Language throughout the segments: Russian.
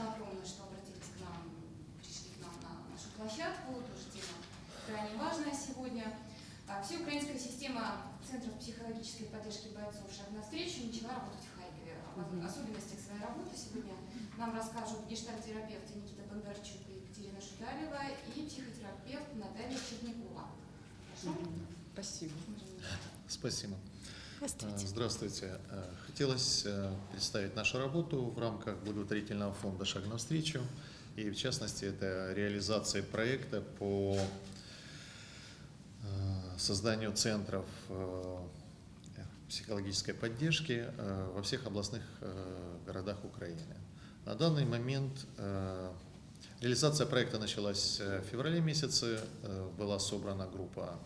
спасибо огромное, что обратились к нам, пришли к нам на нашу площадку. Тоже тема крайне важная сегодня. А, Всеукраинская система Центров психологической поддержки бойцов «Шаг навстречу» начала работать в Харькове. Об особенностях своей работы сегодня нам расскажут гештальтерапевты Никита Бондарчук и Екатерина Шударева и психотерапевт Наталья Чернякова. Прошу. Спасибо. Спасибо. Здравствуйте. Э, Здравствуйте. Э, Хотелось э, представить нашу работу в рамках благотворительного фонда «Шаг навстречу». И в частности, это реализация проекта по созданию центров психологической поддержки во всех областных городах Украины. На данный момент реализация проекта началась в феврале месяце. Была собрана группа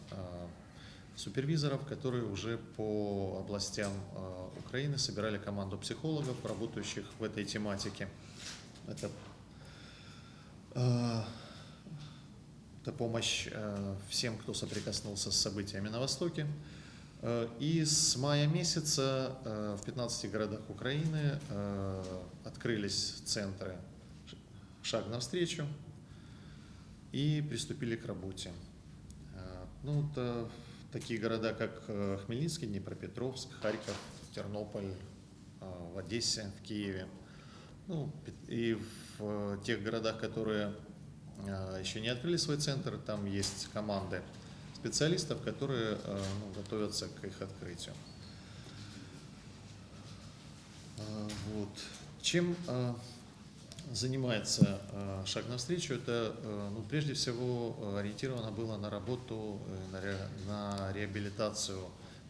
супервизоров, которые уже по областям э, Украины собирали команду психологов, работающих в этой тематике. Это, э, это помощь э, всем, кто соприкоснулся с событиями на Востоке. И с мая месяца в 15 городах Украины открылись центры «Шаг навстречу» и приступили к работе. Ну, это такие города, как э, Хмельницкий, Днепропетровск, Харьков, Тернополь, э, в Одессе, в Киеве. Ну, и в э, тех городах, которые еще не открыли свой центр, там есть команды специалистов, которые ну, готовятся к их открытию. Вот. Чем занимается э, «Шаг навстречу», это э, ну, прежде всего э, ориентировано было на работу, на, ре- на реабилитацию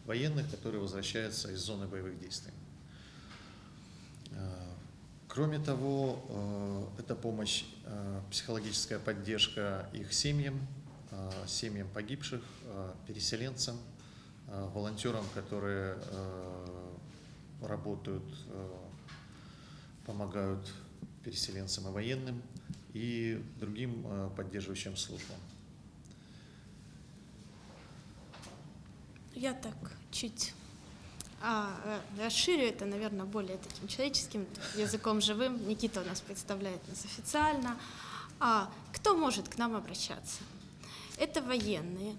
военных, которые возвращаются из зоны боевых действий. Кроме того, это помощь, психологическая поддержка их семьям, семьям погибших, переселенцам, волонтерам, которые работают, помогают переселенцам и военным и другим э, поддерживающим службам. Я так чуть а, э, расширю это, наверное, более таким человеческим языком живым. Никита у нас представляет нас официально. А кто может к нам обращаться? Это военные,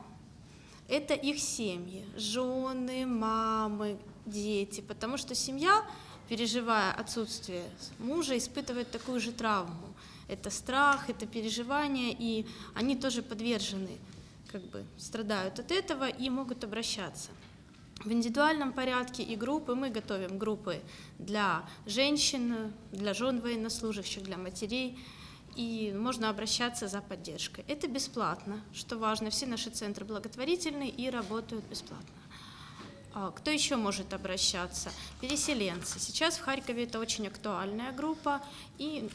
это их семьи, жены, мамы, дети, потому что семья, переживая отсутствие мужа, испытывает такую же травму. Это страх, это переживание, и они тоже подвержены, как бы страдают от этого и могут обращаться. В индивидуальном порядке и группы мы готовим группы для женщин, для жен военнослужащих, для матерей, и можно обращаться за поддержкой. Это бесплатно, что важно. Все наши центры благотворительные и работают бесплатно. А Кто еще может обращаться? Переселенцы. Сейчас в Харькове это очень актуальная группа, и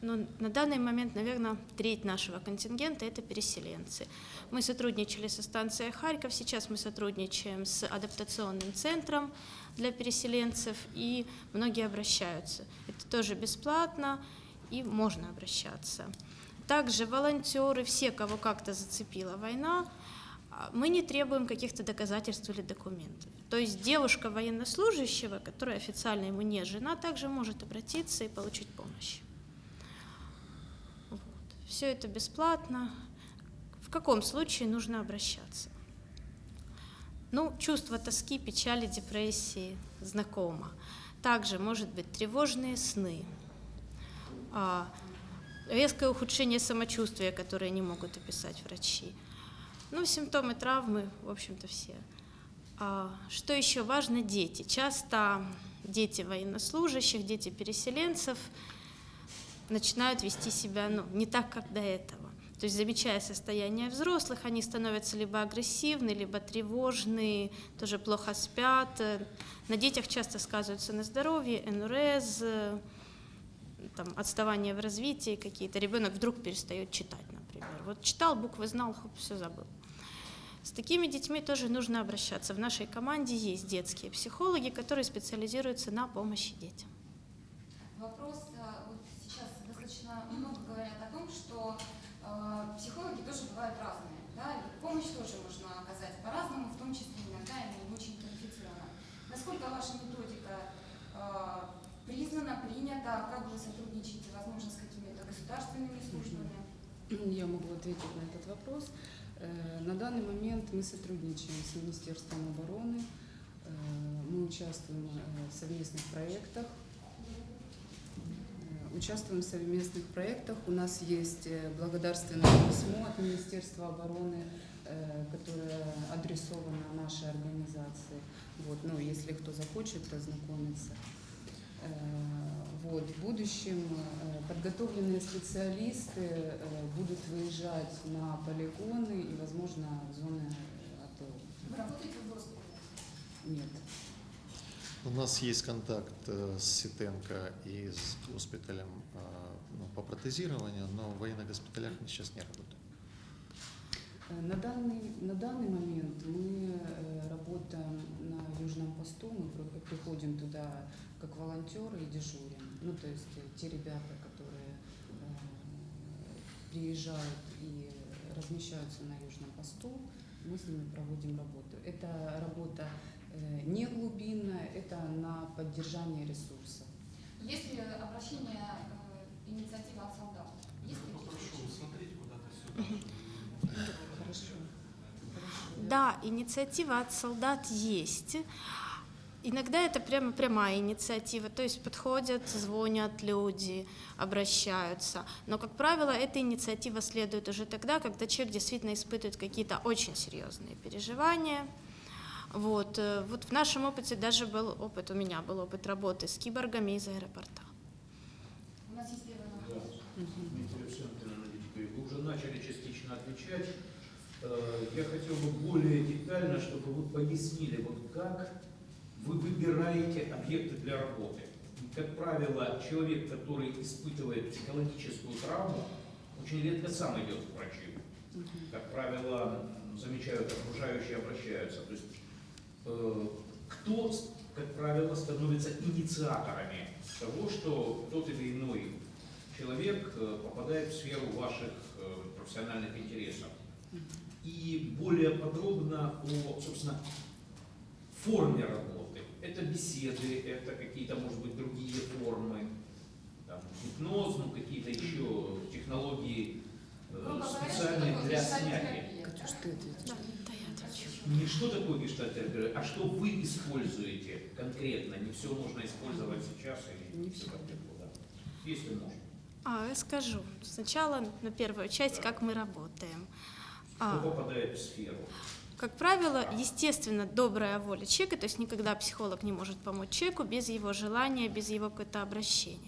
ну, на данный момент, наверное, треть нашего контингента – это переселенцы. Мы сотрудничали со станцией Харьков, сейчас мы сотрудничаем с адаптационным центром для переселенцев, и многие обращаются. Это тоже бесплатно, и можно обращаться. Также волонтеры, все, кого как-то зацепила война, мы не требуем каких-то доказательств или документов. То есть девушка военнослужащего, которая официально ему не жена, также может обратиться и получить помощь. Вот. Все это бесплатно. В каком случае нужно обращаться? Ну, чувство тоски, печали, депрессии знакомо. Также может быть тревожные сны, а, резкое ухудшение самочувствия, которое не могут описать врачи. Ну, симптомы травмы, в общем-то, все. А, что еще важно? Дети. Часто дети военнослужащих, дети переселенцев начинают вести себя ну, не так, как до этого. То есть, замечая состояние взрослых, они становятся либо агрессивны, либо тревожны, тоже плохо спят. На детях часто сказываются на здоровье, э, там, отставание в развитии какие-то. Ребенок вдруг перестает читать, например. Вот читал, буквы знал, хоп, все забыл. С такими детьми тоже нужно обращаться. В нашей команде есть детские психологи, которые специализируются на помощи детям. Вопрос, а, вот сейчас достаточно много говорят о том, что э, психологи тоже бывают разные, да, и помощь тоже можно оказать по-разному, в том числе иногда и не очень квалифицированно. Насколько ваша методика э, признано, принято? Как вы сотрудничаете, возможно, с какими-то государственными службами? Я могу ответить на этот вопрос. Э, На данный момент мы сотрудничаем с Министерством обороны, Э, мы участвуем э, в совместных проектах. Э, Участвуем в совместных проектах. У нас есть э, благодарственное письмо от Министерства обороны, э, которое адресовано нашей организации. Вот, ну, если кто захочет ознакомиться. Вот, в будущем э, подготовленные специалисты э, будут выезжать на полигоны и, возможно, в зоны АТО. Вы работаете в госпитале? Нет. У нас есть контакт э, с Ситенко и с госпиталем ну, по протезированию, но в военных госпиталях мы сейчас не работаем. На данный, на данный момент мы работаем на Южном посту, мы при- приходим туда как волонтеры и дежурим. Ну, то есть э, те ребята, которые э, приезжают и размещаются на Южном посту, мы с ними проводим работу. Это работа э, не глубинная, это на поддержание ресурсов. Есть ли обращение, э, инициатива от солдат? Есть такие случаи? Хорошо. Да, инициатива от солдат есть. Иногда это прямо прямая инициатива, то есть подходят, звонят люди, обращаются. Но, как правило, эта инициатива следует уже тогда, когда человек действительно испытывает какие-то очень серьезные переживания. Вот, э, вот в нашем опыте даже был опыт, у меня был опыт работы с киборгами из аэропорта. У нас есть первый вопрос. Вы уже начали частично отвечать. Э, Я хотел бы более детально, чтобы вы пояснили, вот как вы выбираете объекты для работы. Как правило, человек, который испытывает психологическую травму, очень редко сам идет к врачу. Как правило, замечают окружающие, обращаются. То есть э, кто, как правило, становится инициаторами того, что тот или иной человек э, попадает в сферу ваших э, профессиональных интересов. И более подробно о, собственно, форме работы. Это беседы, это какие-то, может быть, другие формы, там, гипноз, ну, какие-то еще технологии э, что специальные для снятия. Да? Да, да. Не что такое гештальтерапия, а что вы используете конкретно. Не все можно использовать сейчас или Не все как да. Если можно. А, я скажу. Сначала на первую часть, как мы работаем. Кто А, попадает в сферу? Как правило, естественно, добрая воля человека, то есть никогда психолог не может помочь человеку без его желания, без его какое-то обращения.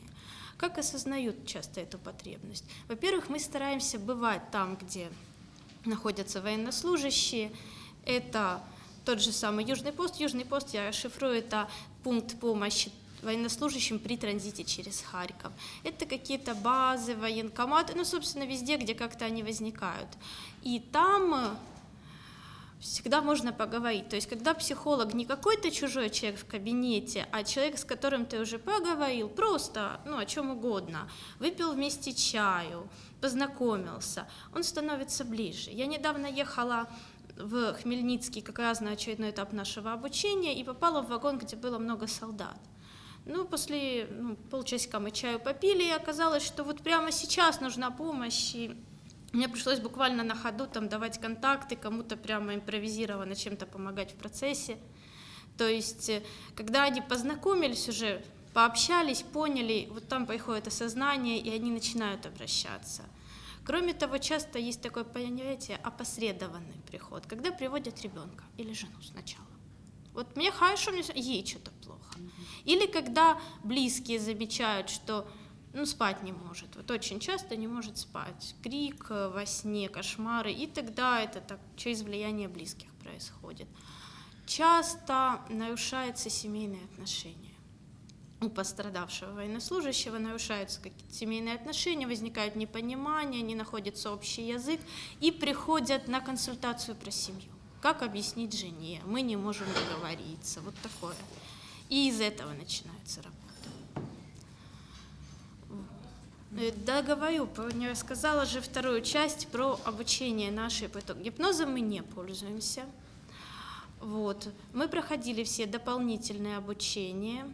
Как осознают часто эту потребность? Во-первых, мы стараемся бывать там, где находятся военнослужащие. Это тот же самый Южный пост. Южный пост, я шифрую, это пункт помощи военнослужащим при транзите через Харьков. Это какие-то базы, военкоматы, ну, собственно, везде, где как-то они возникают. И там всегда можно поговорить. То есть, когда психолог не какой-то чужой человек в кабинете, а человек, с которым ты уже поговорил, просто, ну, о чем угодно, выпил вместе чаю, познакомился, он становится ближе. Я недавно ехала в Хмельницкий как раз на очередной этап нашего обучения и попала в вагон, где было много солдат. Ну, после ну, полчасика мы чаю попили, и оказалось, что вот прямо сейчас нужна помощь, и мне пришлось буквально на ходу там давать контакты, кому-то прямо импровизированно чем-то помогать в процессе. То есть, э, когда они познакомились уже, пообщались, поняли, вот там приходит осознание, и они начинают обращаться. Кроме того, часто есть такое понятие опосредованный приход, когда приводят ребенка или жену сначала. Вот мне хорошо, мне ей что-то плохо. Или когда близкие замечают, что ну, спать не может. Вот очень часто не может спать. Крик э, во сне, кошмары. И тогда это так через влияние близких происходит. Часто нарушаются семейные отношения. У пострадавшего военнослужащего нарушаются какие-то семейные отношения, возникает непонимание, не находится общий язык и приходят на консультацию про семью. Как объяснить жене? Мы не можем договориться. Вот такое. И из этого начинается работа. Э, Да, говорю, не рассказала же вторую часть про обучение наше по итогу. Гипнозом мы не пользуемся. Вот. Мы проходили все дополнительные обучения.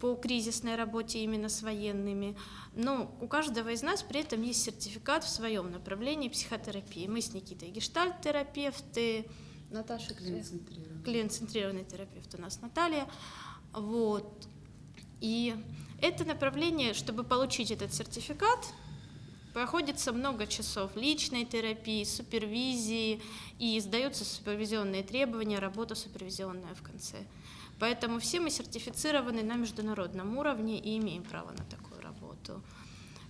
по кризисной работе именно с военными. Но у каждого из нас при этом есть сертификат в своем направлении психотерапии. Мы с Никитой гештальт-терапевты, Наташа клиент-центрированный терапевт у нас Наталья. Вот. И это направление, чтобы получить этот сертификат, проходится много часов личной терапии, супервизии, и сдаются супервизионные требования, работа супервизионная в конце. Поэтому все мы сертифицированы на международном уровне и имеем право на такую работу.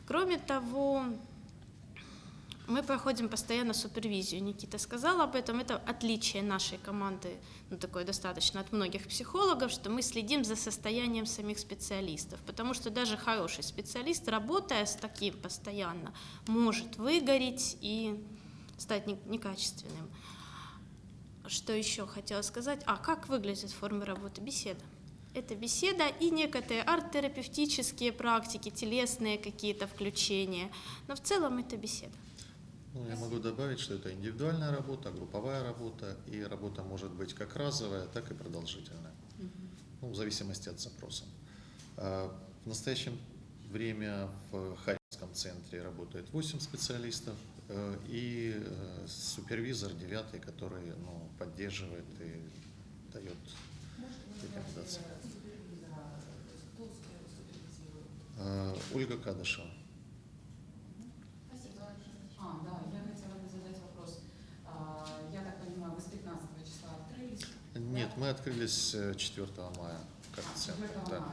Кроме того, мы проходим постоянно супервизию. Никита сказал об этом. Это отличие нашей команды, ну, такое достаточно от многих психологов, что мы следим за состоянием самих специалистов. Потому что даже хороший специалист, работая с таким постоянно, может выгореть и стать не- некачественным. Что еще хотела сказать? А как выглядит форма работы? Беседа. Это беседа и некоторые арт-терапевтические практики, телесные какие-то включения. Но в целом это беседа. Ну, я могу добавить, что это индивидуальная работа, групповая работа, и работа может быть как разовая, так и продолжительная, ну, в зависимости от запроса. А, В настоящее время в Харьковском центре работает 8 специалистов э, и э, супервизор 9, который ну, поддерживает и дает рекомендации. Э, Ольга Кадышева. Спасибо. А, да, я хотела бы задать вопрос. А, Я так понимаю, вы с 15 числа открылись? Нет, мы открылись э, 4 мая как центр. 4 да. мая.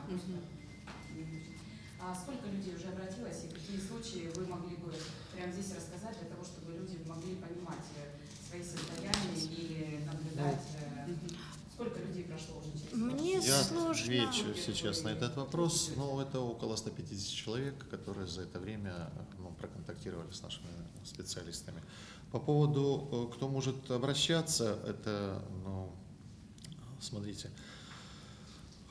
А сколько людей уже обратилось и какие случаи вы могли бы прямо здесь рассказать для того, чтобы люди могли понимать э, свои состояния и наблюдать? э. Сколько людей прошло уже через Мне Я сложно. отвечу сейчас на этот вопрос, но это около 150 человек, которые за это время ну, проконтактировали с нашими специалистами. По поводу, э, кто может обращаться, это, ну, смотрите,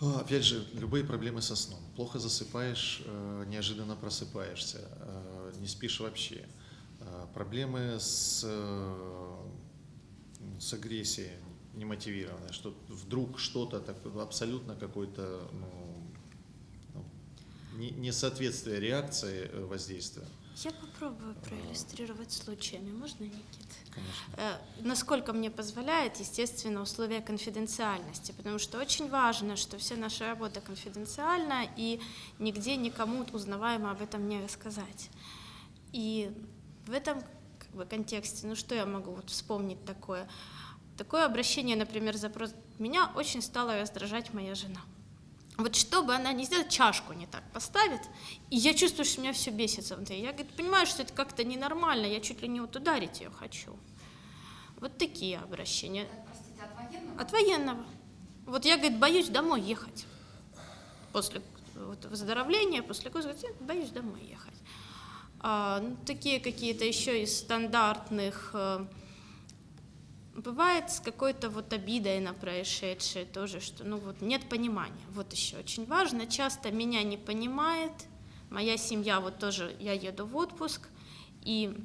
а, Опять же, любые проблемы со сном. Плохо засыпаешь, э, неожиданно просыпаешься, э, не спишь вообще. Э, Проблемы с, с агрессией немотивированной, что вдруг что-то абсолютно какое-то ну, ну, не- несоответствие реакции воздействия. Я попробую проиллюстрировать случаями. Можно, Никит? Конечно. Э, Насколько мне позволяет, естественно, условия конфиденциальности, потому что очень важно, что вся наша работа конфиденциальна, и нигде никому узнаваемо об этом не рассказать. И в этом как бы, контексте, ну что я могу вот вспомнить такое? Такое обращение, например, запрос. Меня очень стала раздражать моя жена. Вот что бы она ни сделала, чашку не так поставит, и я чувствую, что меня все бесится внутри. Я говорит, понимаю, что это как-то ненормально, я чуть ли не вот ударить ее хочу. Вот такие обращения. Простите, от военного? От военного. Вот я, говорит, боюсь домой ехать. После вот, выздоровления, после курса, говорит, «Я боюсь домой ехать. А, ну, такие какие-то еще из стандартных. Бывает с какой-то вот обидой на происшедшее тоже, что ну вот нет понимания. Вот еще очень важно. Часто меня не понимает. Моя семья, вот тоже я еду в отпуск, и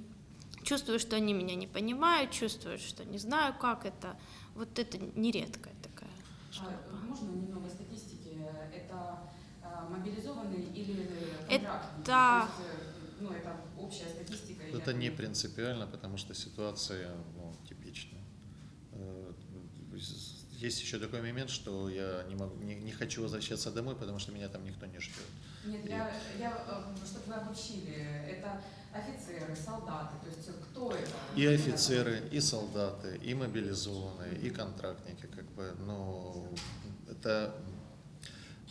чувствую, что они меня не понимают, чувствую, что не знаю, как это. Вот это нередкая такая жалоба. А, Можно немного статистики? Это а, мобилизованные или Это- контрактники? Да. То есть, э, ну, это общая статистика. или Это не это- принципиально, потому что ситуация типичная. Э, Есть еще такой момент, что я не, могу, не, не хочу возвращаться домой, потому что меня там никто не ждет. Нет, я, я, э, чтобы вы обобщили, это офицеры, солдаты, то есть кто это? И офицеры, и солдаты, и мобилизованные, и контрактники, как бы, но это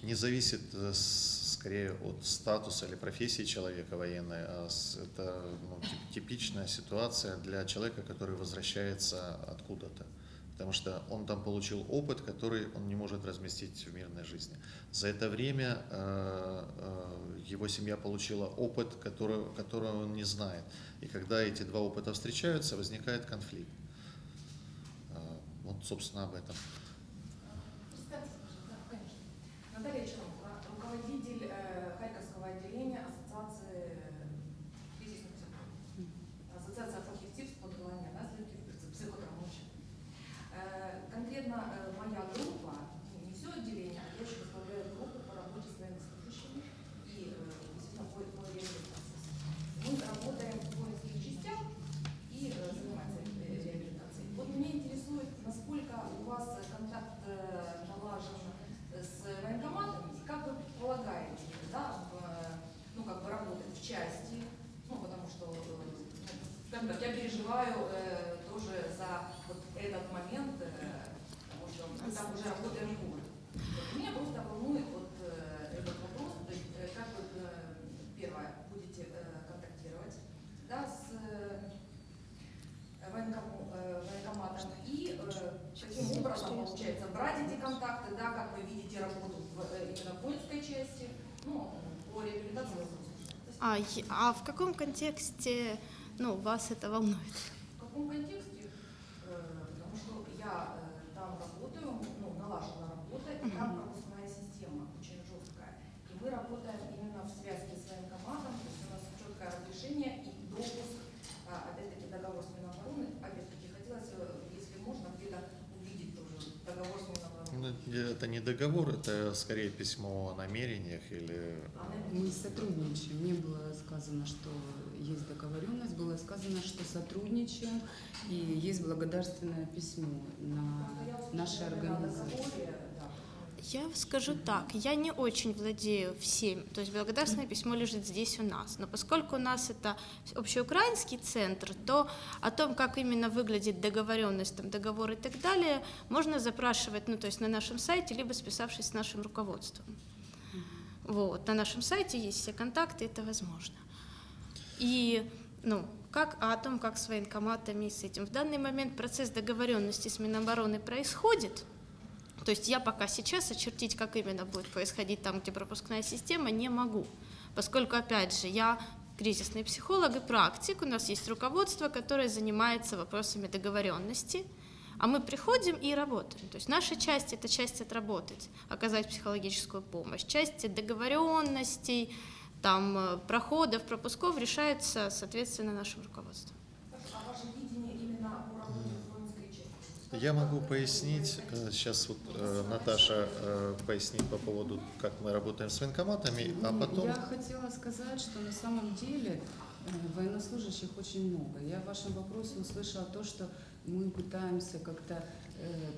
не зависит э, скорее от статуса или профессии человека военной, а это ну, тип- типичная ситуация для человека, который возвращается откуда-то. Потому что он там получил опыт, который он не может разместить в мирной жизни. За это время э, э, его семья получила опыт, который, которого он не знает. И когда эти два опыта встречаются, возникает конфликт. Э, Вот, собственно, об этом. Наталья руководитель э, Харьковского отделения Ассоциации кризисных психологов. Ассоциация плохих типов подголования наследки психотравмочек. Конкретно э, моя группа, ну, не все отделение, а я еще возглавляю группу по работе с скажем так, я переживаю э, тоже за вот этот момент, э, потому что мы там уже работаем год. Вот Меня просто волнует вот э, этот вопрос, то есть э, как вы, э, первое, будете э, контактировать да, с э, военкому- э, военкоматом и э, каким образом получается брать эти контакты, да, как вы видите работу в, э, именно в воинской части, ну, реабилитации. А, а в каком контексте ну, вас это волнует? В каком контексте? Э, Потому что я э, там работаю, ну, налажена работа, и там Мгм. пропускная система очень жесткая. И мы работаем именно в связке с военкоматом, то есть у нас четкое разрешение и допуск, а, опять-таки договор с Минобороны. Опять-таки хотелось, э, если можно, где-то увидеть тоже договор с Минобороны. Ну, Это не договор, это скорее письмо о намерениях или... А, Мы сотрудничаем. Не было сказано, что есть договоренность, было сказано, что сотрудничаем, и есть благодарственное письмо на нашей организации. Я скажу так, я не очень владею всем, то есть благодарственное письмо лежит здесь у нас, но поскольку у нас это общеукраинский центр, то о том, как именно выглядит договоренность, там, договор и так далее, можно запрашивать, ну, то есть на нашем сайте, либо списавшись с нашим руководством. Вот, на нашем сайте есть все контакты, это возможно. И, ну, как, а о том, как с военкоматами и с этим. В данный момент процесс договоренности с Минобороны происходит, то есть я пока сейчас очертить, как именно будет происходить там, где пропускная система, не могу, поскольку, опять же, я кризисный психолог и практик, у нас есть руководство, которое занимается вопросами договоренности, а мы приходим и работаем. То есть наша часть – это часть отработать, оказать психологическую помощь. Часть договоренностей, там, э, проходов, пропусков решается, соответственно, нашим руководством. А ваше видение именно по работе в воинской части? Я могу пояснить, э, сейчас вот э, Наташа э, пояснит по поводу, как мы работаем с военкоматами, а Ну, потом... Я хотела сказать, что на самом деле военнослужащих очень много. Я в вашем вопросе услышала то, что мы пытаемся как-то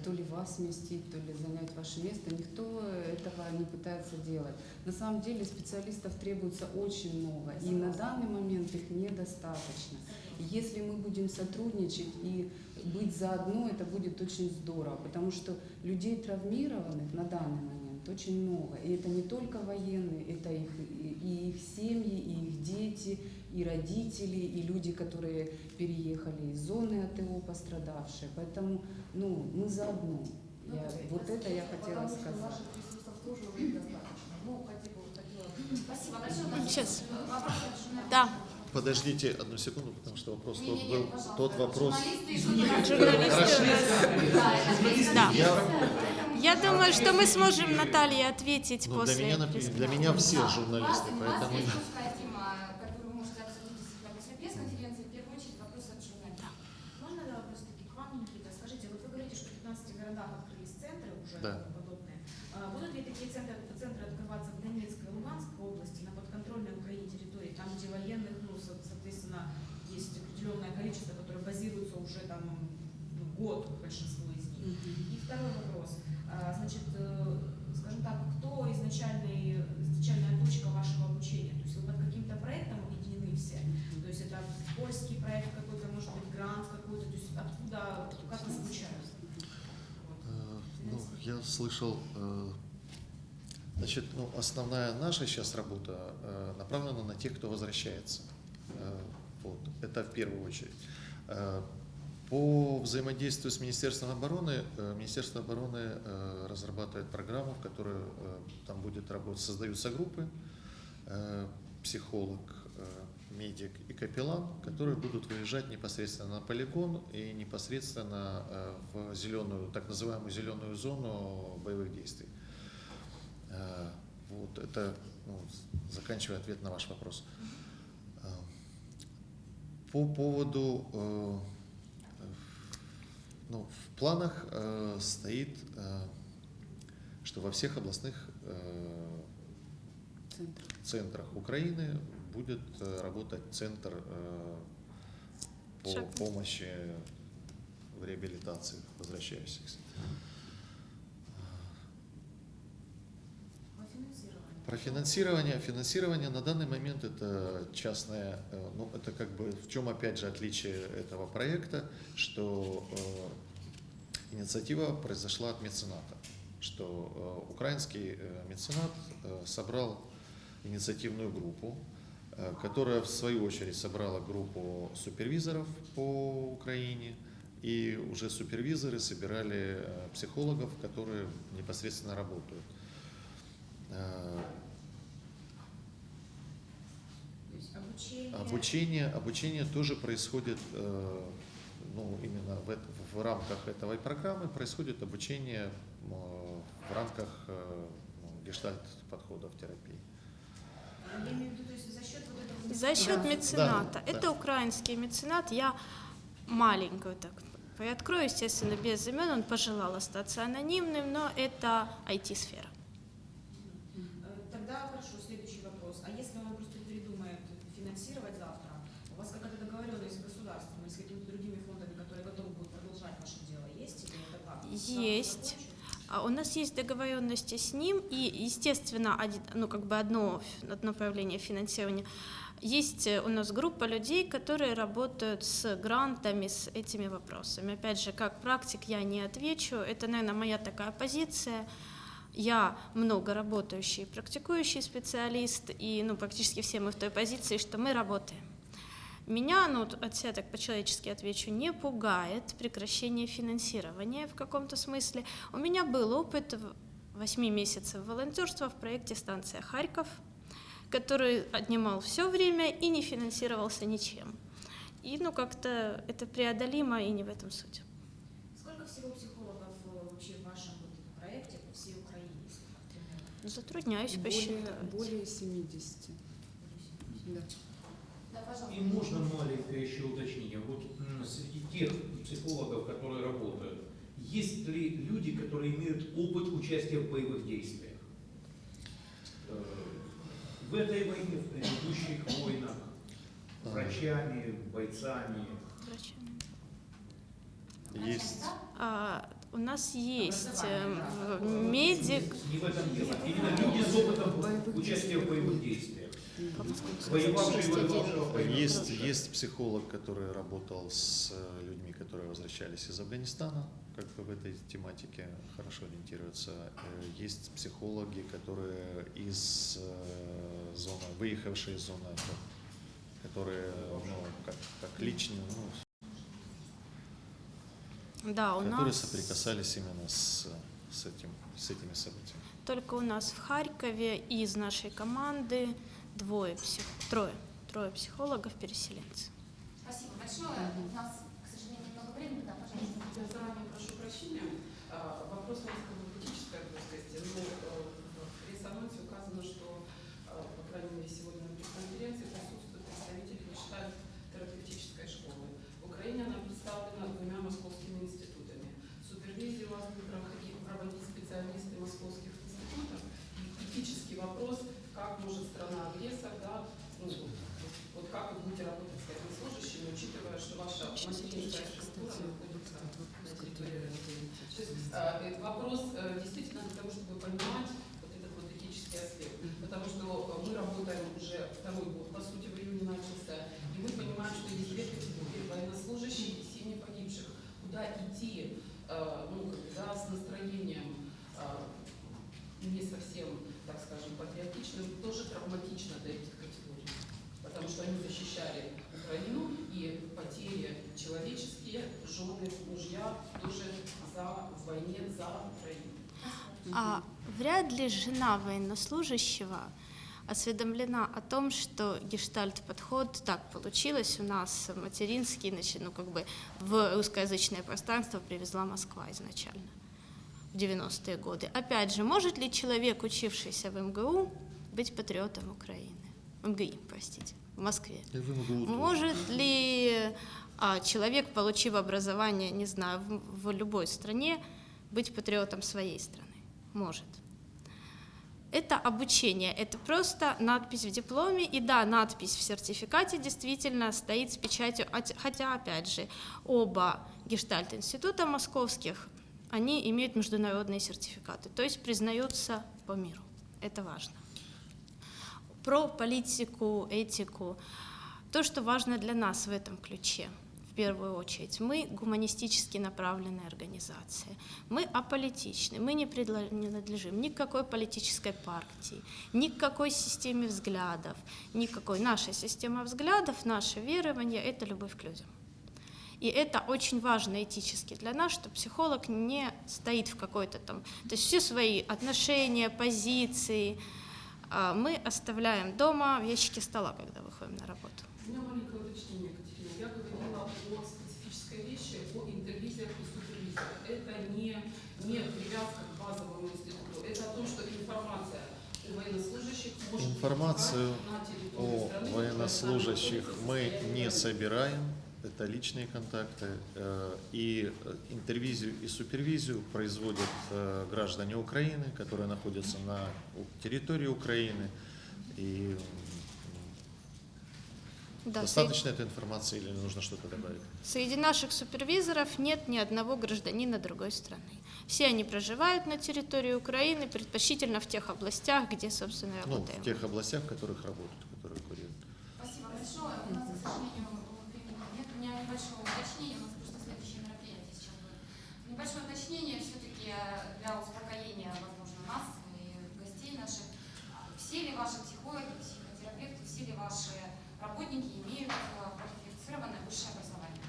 то ли вас сместить, то ли занять ваше место. Никто этого не пытается делать. На самом деле специалистов требуется очень много, и на данный момент их недостаточно. Если мы будем сотрудничать и быть заодно, это будет очень здорово, потому что людей травмированных на данный момент очень много. И это не только военные, это их, и их семьи, и их дети, и родители, и люди, которые переехали из зоны АТО пострадавшие. Поэтому ну, мы заодно. Ну, Я, вот это я хотела потому что сказать. Ну, Спасибо большое. Сейчас. Да. Подождите одну секунду, потому что вопрос тот Не-не-не, был, пожалуйста. тот вопрос... Журналисты журналисты. Да. Я, Я думаю, что мы сможем Наталье ответить ну, для, после. меня, для меня все журналисты, поэтому... У вас есть узкая тема, которую вы можете обсудить действительно после пресс-конференции. В первую очередь вопрос от журналиста. Можно да, вопрос таки к вам, Никита? Скажите, вот вы говорите, что в 15 городах открылись центры уже Да. подобные. А будут ли такие центры, центры открываться в Донецкой и Луганской области, на подконтрольной Украине территории, там, где военных, ну, со- соответственно, есть определенное количество, которые базируются уже там ну, год, большинство из них? И второй вопрос. А, Значит, э, скажем так, кто изначальный, изначальная точка вашего обучения? То есть вы под каким-то проектом объединены все? То есть это польский проект какой-то, может быть, грант какой-то? То есть откуда, как вас обучают? Вот. Э, Ну, я слышал, э, значит, ну, основная наша сейчас работа э, направлена на тех, кто возвращается. Э, Вот, это в первую очередь. По взаимодействию с Министерством обороны, Министерство обороны разрабатывает программу, в которой там будет работать, создаются группы, психолог, медик и капеллан, которые будут выезжать непосредственно на полигон и непосредственно э, в зеленую, так называемую зеленую зону боевых действий. Э, Вот это, ну, заканчивая ответ на ваш вопрос. Э, По поводу, ну, в планах стоит, что во всех областных Центр. центрах Украины будет э, работать центр э, по Шаг. помощи в реабилитации возвращающихся. По финансированию. Про финансирование. Финансирование на данный момент это частное, э, ну это как бы в чем опять же отличие этого проекта, что э, инициатива произошла от мецената, что э, украинский э, меценат э, собрал инициативную группу, которая в свою очередь собрала группу супервизоров по Украине, и уже супервизоры собирали э, психологов, которые непосредственно работают. Э, обучение. Обучение, обучение тоже происходит, э, ну, именно в, в рамках этой программы происходит обучение э, в рамках э, ну, гештальт-подходов терапии. Я имею в виду, то есть за счет мецената. Да, Это да. украинский меценат. Я маленькую так приоткрою, естественно, без имен. Он пожелал остаться анонимным, но это IT-сфера. Э, Тогда хорошо, следующий вопрос. А если он просто передумает финансировать завтра, у вас какая-то договоренность с государством или с какими-то другими фондами, которые готовы будут продолжать ваше дело, есть или это как? Есть. А у нас есть договоренности с ним, и, естественно, один- ну, как бы одно, одно направление финансирования. Есть э, у нас группа людей, которые работают с грантами, с этими вопросами. Опять же, как практик я не отвечу, это, наверное, моя такая позиция. Я много работающий, практикующий специалист, и ну, практически все мы в той позиции, что мы работаем. Меня, ну, от себя так по-человечески отвечу, не пугает прекращение финансирования в каком-то смысле. У меня был опыт в- восьми месяцев волонтерства в проекте «Станция Харьков», который отнимал все время и не финансировался ничем. И, ну, как-то это преодолимо, и не в этом суть. Сколько всего психологов э, вообще в вашем вот проекте по всей Украине? Затрудняюсь Более, посчитать. более 70. Да. Да, пожалуйста. И можно маленькое еще уточнение. Вот среди тех психологов, которые работают, есть ли люди, которые имеют опыт участия в боевых действиях? Э, В этой войне, в предыдущих войнах, врачами, бойцами. Врачами. Есть, А, у нас есть в- медик, Не в этом дело. Именно люди с опытом участия в боевых действиях. Есть, есть психолог, который работал с э, людьми, которые возвращались из Афганистана, как бы в этой тематике хорошо ориентируются. Э, Есть психологи, которые из э, зоны, выехавшие из зоны которые, ну, как, как личные, ну, да, у которые нас соприкасались именно с, с, этим, с этими событиями. только у нас в Харькове из нашей команды двое псих... трое, трое психологов-переселенцев. Спасибо большое. У нас, к сожалению, немного времени. Да, пожалуйста. Я заранее прошу прощения. А, Вопрос несколько в этической плоскости, но э, в пресс-анонсе указано, что, э, по крайней мере, сегодня на пресс-конференции присутствует представитель Гештальт терапевтической школы. В Украине она представлена двумя московскими институтами. Супервизию у вас будут проходить- проводить специалисты московских институтов. И этический вопрос, как может страна-агрессор, да, ну, вот, как вы будете работать с этими служащими, учитывая, что ваша материнская структура находится на территории то есть, э, вопрос э, действительно для того, чтобы понимать вот этот вот этический аспект. Потому что э, мы работаем уже второй год, по сути, в июне начался, и мы понимаем, что есть две категории военнослужащие и семьи погибших. Куда идти, э, ну, да, с настроением э, не совсем, скажем, патриотичным, тоже травматично для этих категорий. Потому что они защищали Украину, и потери человеческие, жены, мужья тоже за, в войне за Украину. А вряд ли жена военнослужащего осведомлена о том, что гештальт-подход так получилось у нас материнский, значит, ну как бы в русскоязычное пространство привезла Москва изначально в 90-е годы. Опять же, может ли человек, учившийся в МГУ, быть патриотом Украины? МГИ, простите, в Москве. Может ли а, человек, получив образование, не знаю, в, в любой стране, быть патриотом своей страны? Может. Это обучение, это просто надпись в дипломе, и да, надпись в сертификате действительно стоит с печатью, от- хотя, опять же, оба гештальт-института московских, они имеют международные сертификаты, то есть признаются по миру. Это важно. про политику, этику. То, что важно для нас в этом ключе, в первую очередь, мы гуманистически направленная организация, мы аполитичны, мы не принадлежим ни к какой политической партии, ни к какой системе взглядов, никакой. Наша система взглядов, наше верование – это любовь к людям. И это очень важно этически для нас, что психолог не стоит в какой-то там... То есть все свои отношения, позиции а, мы оставляем дома в ящике стола, когда выходим на работу. У меня маленькое уточнение, Екатерина. Я говорила о специфической вещи, о интервизиях и супервизиях. Это не, не привязка к базовому институту. Это о том, что информация о военнослужащих может быть Информацию О страны, военнослужащих мы не собираем, это личные контакты. э, И э, интервизию и супервизию производят э, граждане Украины, которые находятся на территории Украины. И Да, достаточно этой информации или нужно что-то добавить? Среди наших супервизоров нет ни одного гражданина другой страны. Все они проживают на территории Украины, предпочтительно в тех областях, где, собственно, и Ну, работаем. в тех областях, в которых работают, которые курируют. Спасибо большое. У меня небольшое уточнение. У нас просто следующее мероприятие сейчас будет. Небольшое уточнение все-таки для успокоения, возможно, нас и гостей наших. Все ли ваши психологи, психотерапевты, все ли ваши работники имеют э, квалифицированное высшее образование?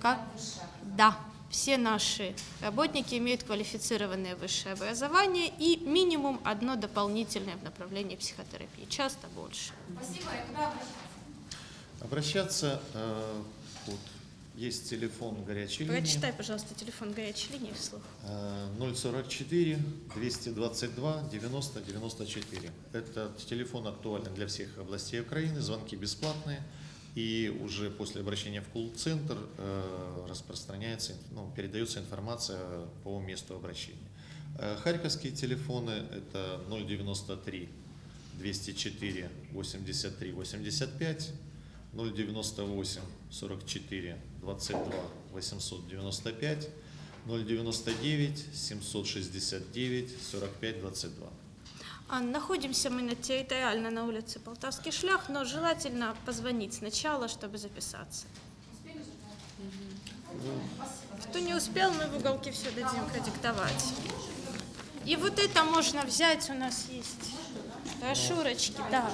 Как? Высшее образование. Да, все наши работники имеют квалифицированное высшее образование и минимум одно дополнительное в направлении психотерапии, часто больше. Спасибо. И куда обращаться? Обращаться, э, вот, есть телефон горячей линии. Прочитай, пожалуйста, телефон горячей линии вслух. Э, 044 222 90 94. Этот телефон актуален для всех областей Украины, звонки бесплатные. И уже после обращения в колл-центр э, распространяется, ну, передается информация по месту обращения. Э, Харьковские телефоны это 093 204 83 85, 098 44 22 895, 099 769 45 22. А, Находимся мы на территориально на улице Полтавский шлях, но желательно позвонить сначала, чтобы записаться. Спасибо. Кто не успел, мы в уголке все дадим продиктовать. И вот это можно взять, у нас есть брошюрочки, да.